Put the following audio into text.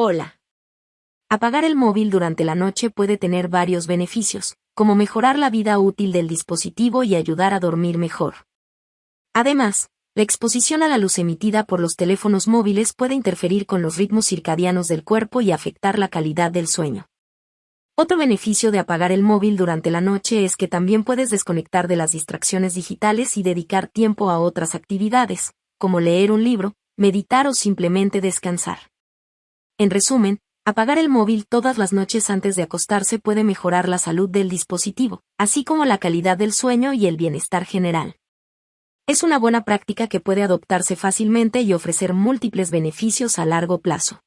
Hola. Apagar el móvil durante la noche puede tener varios beneficios, como mejorar la vida útil del dispositivo y ayudar a dormir mejor. Además, la exposición a la luz emitida por los teléfonos móviles puede interferir con los ritmos circadianos del cuerpo y afectar la calidad del sueño. Otro beneficio de apagar el móvil durante la noche es que también puedes desconectar de las distracciones digitales y dedicar tiempo a otras actividades, como leer un libro, meditar o simplemente descansar. En resumen, apagar el móvil todas las noches antes de acostarse puede mejorar la salud del dispositivo, así como la calidad del sueño y el bienestar general. Es una buena práctica que puede adoptarse fácilmente y ofrecer múltiples beneficios a largo plazo.